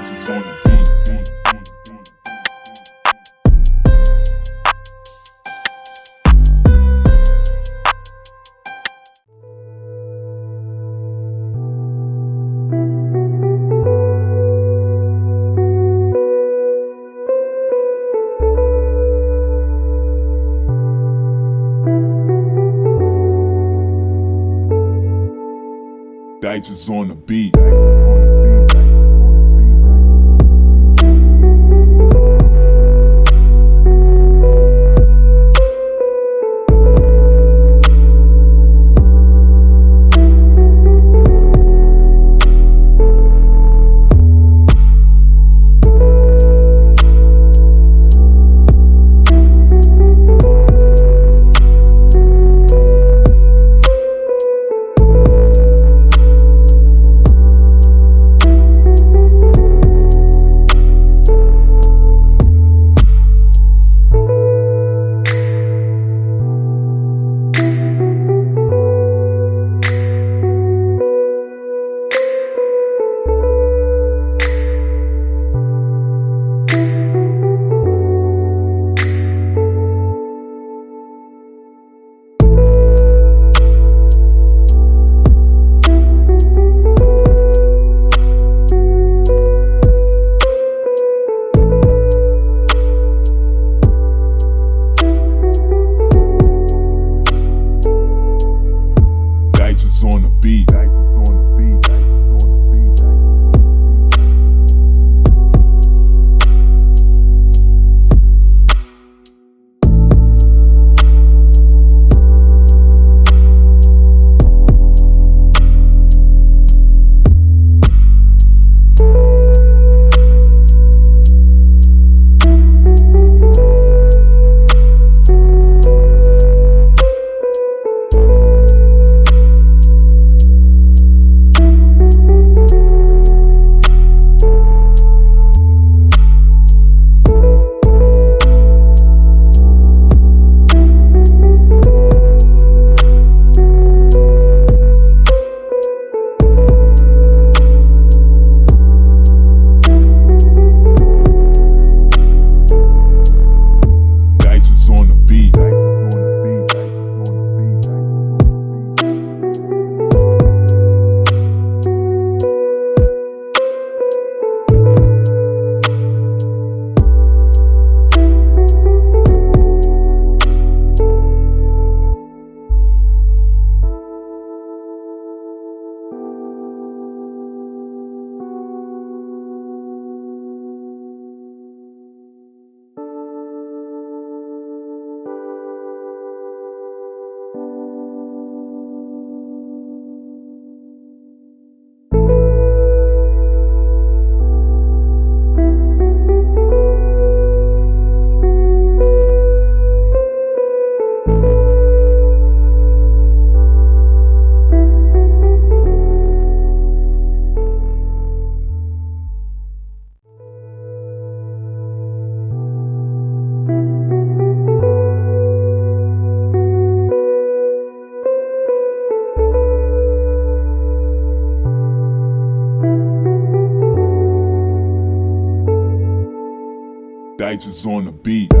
Digits on the beat. Digits on the beat. Dice is on the beat.